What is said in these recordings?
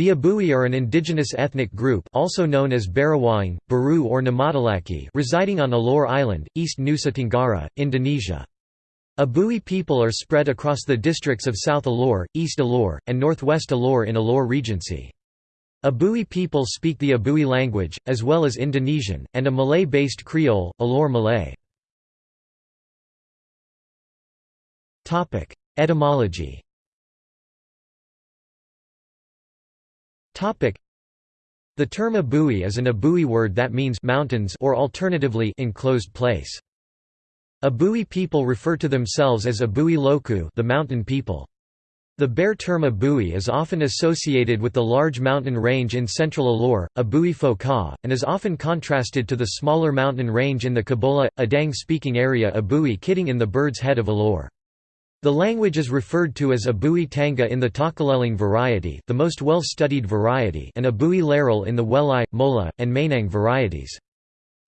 The Abui are an indigenous ethnic group also known as Barawaing, Baru or Namatalaki residing on Alor Island, East Nusa Tenggara, Indonesia. Abui people are spread across the districts of South Alor, East Alor, and Northwest Alor in Alor Regency. Abui people speak the Abui language, as well as Indonesian, and a Malay-based Creole, Alor Malay. Etymology The term Abui is an Abui word that means mountains or alternatively enclosed place. Abui people refer to themselves as Abui Loku the mountain people. The bare term Abui is often associated with the large mountain range in central Alor, Abui Foka, and is often contrasted to the smaller mountain range in the Kabola, Adang-speaking area Abui Kidding in the Bird's Head of Alor. The language is referred to as Abui Tanga in the Takaleleng variety the most well-studied variety and Abui Laral in the Welai, Mola, and Mainang varieties.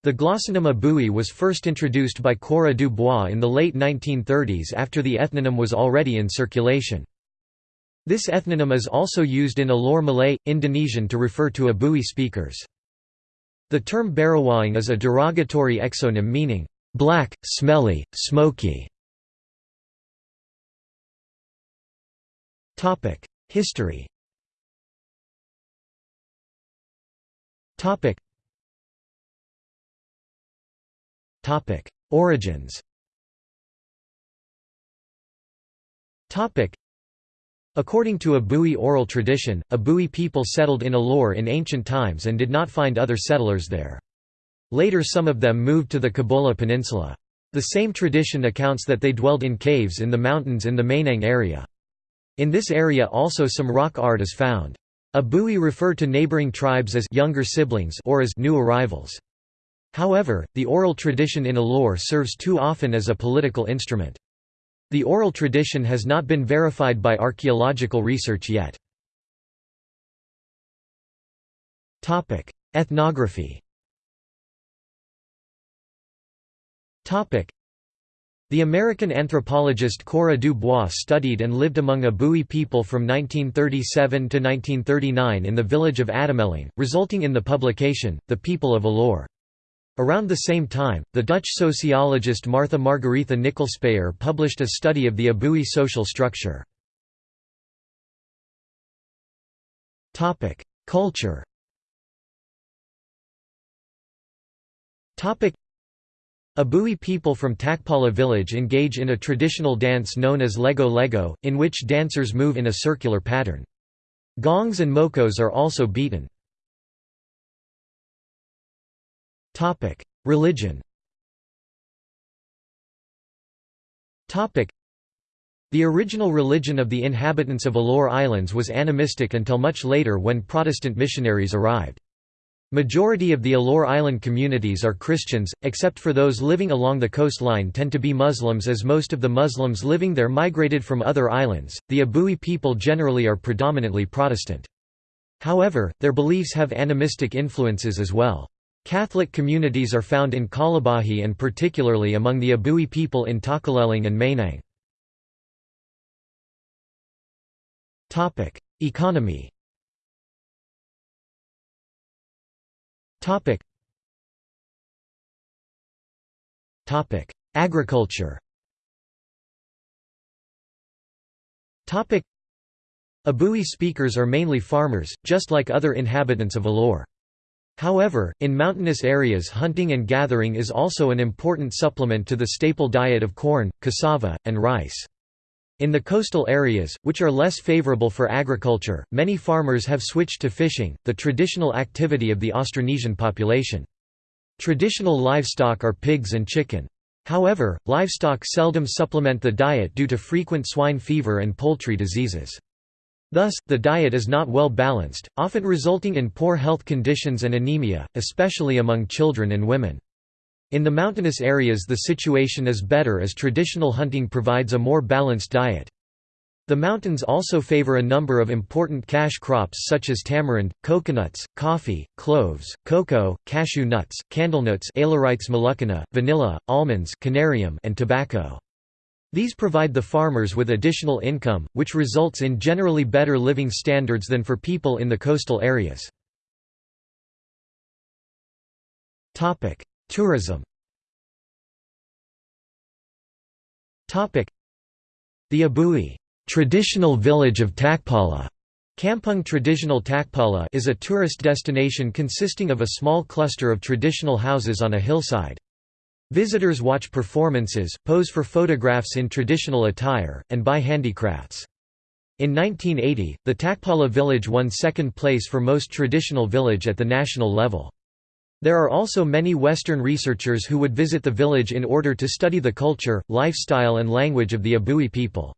The glossonym Abui was first introduced by Cora du Bois in the late 1930s after the ethnonym was already in circulation. This ethnonym is also used in Alor Malay, Indonesian to refer to Abui speakers. The term Barawaing is a derogatory exonym meaning, black, smelly, smoky. History Origins According to Abui oral tradition, Abui people settled in Alor in ancient times and did not find other settlers there. Later some of them moved to the Kabola Peninsula. The same tradition accounts that they dwelled in caves in the mountains in the Mainang area. In this area also some rock art is found. Abui refer to neighboring tribes as younger siblings or as new arrivals. However, the oral tradition in Alor serves too often as a political instrument. The oral tradition has not been verified by archaeological research yet. Ethnography the American anthropologist Cora du Bois studied and lived among Abui people from 1937 to 1939 in the village of Atimelang, resulting in the publication, The People of Alor. Around the same time, the Dutch sociologist Martha Margaretha Nicolspeyer published a study of the Abui social structure. Culture Abui people from Takpala village engage in a traditional dance known as Lego Lego, in which dancers move in a circular pattern. Gongs and mokos are also beaten. Religion The original religion of the inhabitants of Alor Islands was animistic until much later when Protestant missionaries arrived. Majority of the Alor Island communities are Christians, except for those living along the coastline tend to be Muslims as most of the Muslims living there migrated from other islands. The Abui people generally are predominantly Protestant. However, their beliefs have animistic influences as well. Catholic communities are found in Kalabahi and particularly among the Abui people in Takaleleng and Mainang. Economy Topic. Topic: Agriculture. Topic: Abui speakers are mainly farmers, just like other inhabitants of Alor. However, in mountainous areas hunting and gathering is also an important supplement to the staple diet of corn, cassava, and rice. In the coastal areas, which are less favorable for agriculture, many farmers have switched to fishing, the traditional activity of the Austronesian population. Traditional livestock are pigs and chicken. However, livestock seldom supplement the diet due to frequent swine fever and poultry diseases. Thus, the diet is not well balanced, often resulting in poor health conditions and anemia, especially among children and women. In the mountainous areas the situation is better as traditional hunting provides a more balanced diet. The mountains also favor a number of important cash crops such as tamarind, coconuts, coffee, cloves, cocoa, cashew nuts, candlenuts vanilla, almonds and tobacco. These provide the farmers with additional income, which results in generally better living standards than for people in the coastal areas. Tourism The Abui traditional village of Takpala Kampung Traditional Takpala is a tourist destination consisting of a small cluster of traditional houses on a hillside. Visitors watch performances, pose for photographs in traditional attire, and buy handicrafts. In 1980, the Takpala village won second place for most traditional village at the national level. There are also many Western researchers who would visit the village in order to study the culture, lifestyle and language of the Abui people.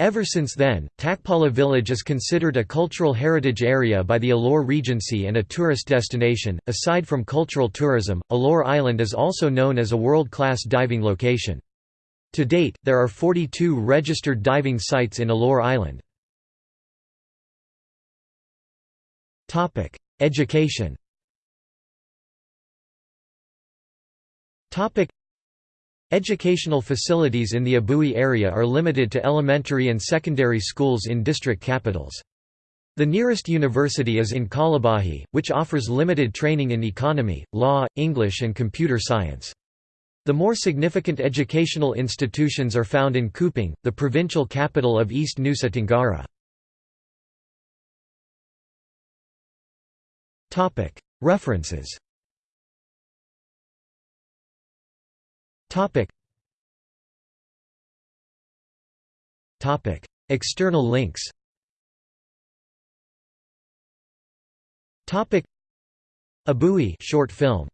Ever since then, Takpala village is considered a cultural heritage area by the Alor Regency and a tourist destination. Aside from cultural tourism, Alor Island is also known as a world-class diving location. To date, there are 42 registered diving sites in Alor Island. Education Educational facilities in the Abui area are limited to elementary and secondary schools in district capitals. The nearest university is in Kalabahi, which offers limited training in economy, law, English and computer science. The more significant educational institutions are found in Kupang, the provincial capital of East Nusa Tenggara. References Topic. Topic. External links Topic. Abui short film